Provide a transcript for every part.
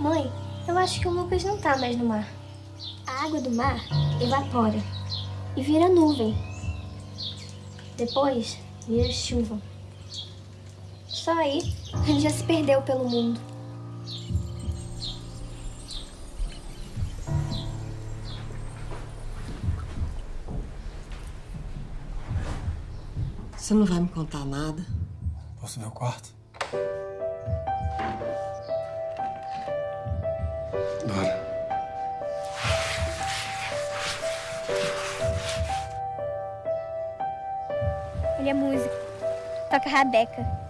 Mãe, eu acho que o Lucas não tá mais no mar. A água do mar evapora e vira nuvem. Depois vira chuva. Só aí ele já se perdeu pelo mundo. Você não vai me contar nada? Posso ver o quarto? Bora. Ele é músico. Toca rabeca.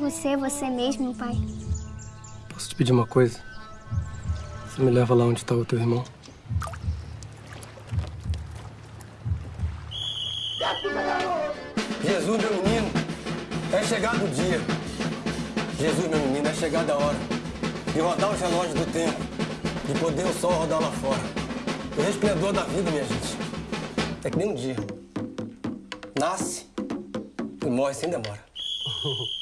Você é você mesmo, pai. Posso te pedir uma coisa? Você me leva lá onde está o teu irmão? Jesus, meu menino, é chegado o dia. Jesus, meu menino, é chegada a hora de rodar os relógios do tempo, de poder o sol rodar lá fora. O resplendor da vida, minha gente, é que nem um dia. Nasce e morre sem demora.